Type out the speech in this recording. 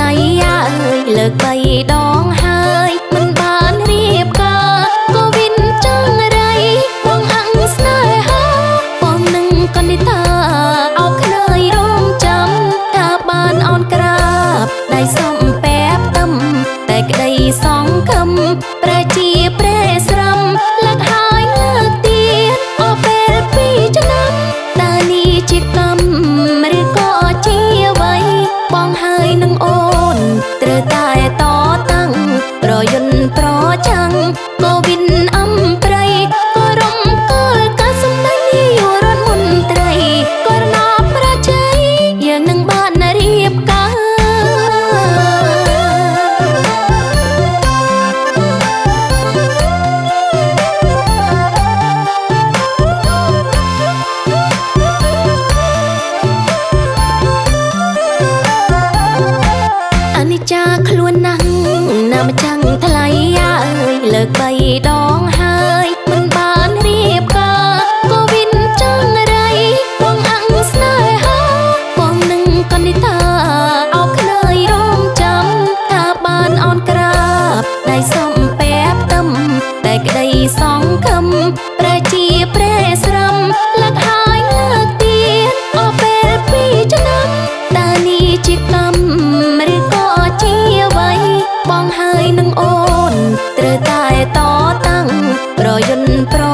lấy ơi lượt bay đó ក្រចាំងកូវីដ ដងហើយមិនបានរៀបការក៏វិនចង់រៃវងអង្ស្នេហាវងនឹងកនិតាអោក្នើយរំចាំថាបានអនក្រាបដៃសំពេបទឹមតែក្តីសង្ឃឹមប្រជាព្រះ encontró.